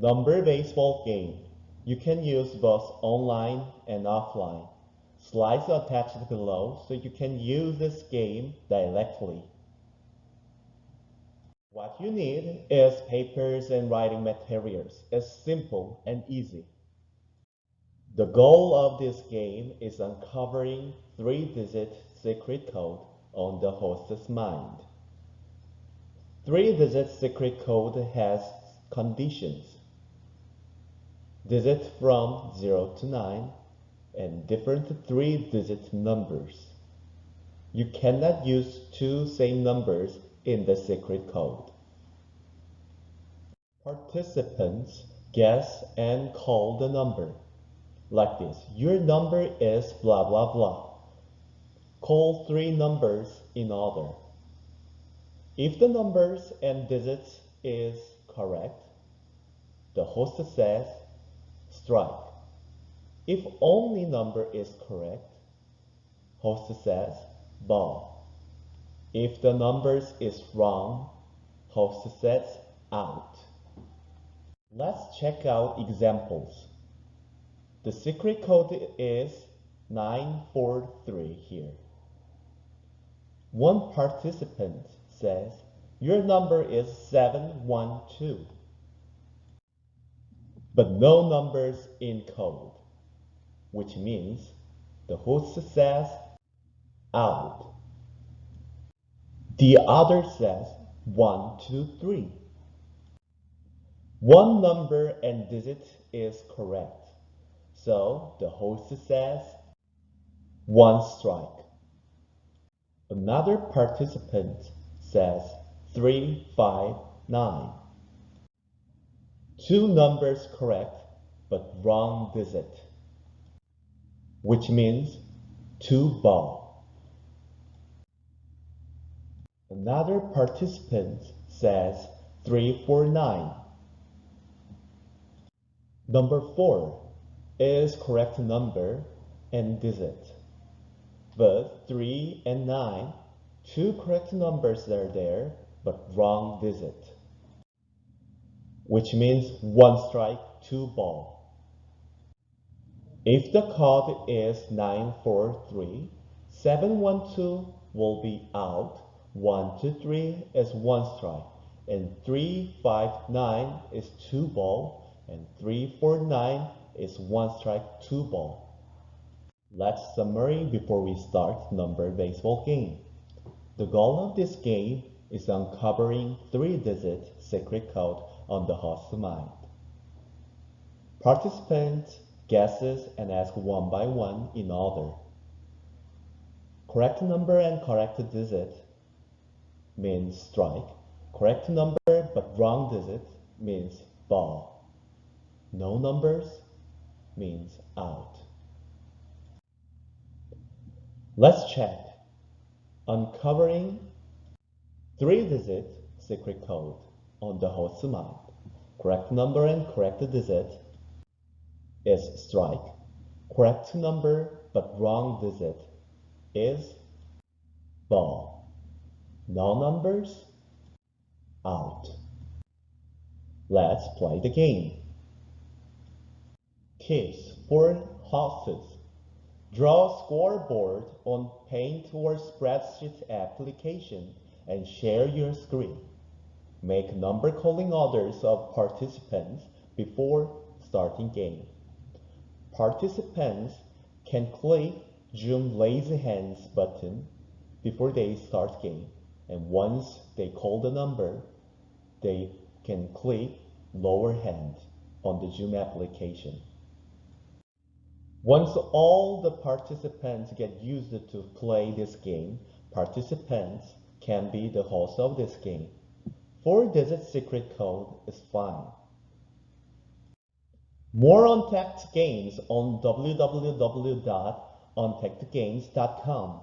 Number baseball game. You can use both online and offline. Slides are attached below so you can use this game directly. What you need is papers and writing materials. It's simple and easy. The goal of this game is uncovering three-digit secret code on the host's mind. Three-digit secret code has conditions. Digits from 0 to 9 and different three-digit numbers. You cannot use two same numbers in the secret code. Participants guess and call the number. Like this, your number is blah blah blah. Call three numbers in order. If the numbers and digits is correct, the host says strike. If only number is correct, host says ball. If the numbers is wrong, host says out. Let's check out examples. The secret code is 943 here. One participant says, your number is 712. But no numbers in code, which means the host says out. The other says 123. One number and digit is correct. So the host says one strike. Another participant says 359. Two numbers correct, but wrong digit, which means two ball. Another participant says 349. Number 4 is correct number and digit. But 3 and 9, two correct numbers are there, but wrong digit. Which means one strike, two ball. If the code is 943, 712 will be out, 123 is one strike, and 359 is two ball, and 349 is one strike, two ball. Let's summary before we start number baseball game. The goal of this game is uncovering three-digit secret code on the host's mind. Participants guesses and ask one by one in order. Correct number and correct digit means strike. Correct number but wrong digit means ball. No numbers means out. Let's check. Uncovering three-digit secret code on the host mind. Correct number and correct digit is strike. Correct number but wrong digit is ball. No numbers, out. Let's play the game. Case for hostes. Draw a scoreboard on Paint or Spreadsheet application and share your screen. Make number calling orders of participants before starting game. Participants can click Zoom Raise Hands button before they start game. And once they call the number, they can click Lower Hand on the Zoom application. Once all the participants get used to play this game, participants can be the host of this game. Four-digit secret code is fine. More Untapped games on www.untackedgames.com.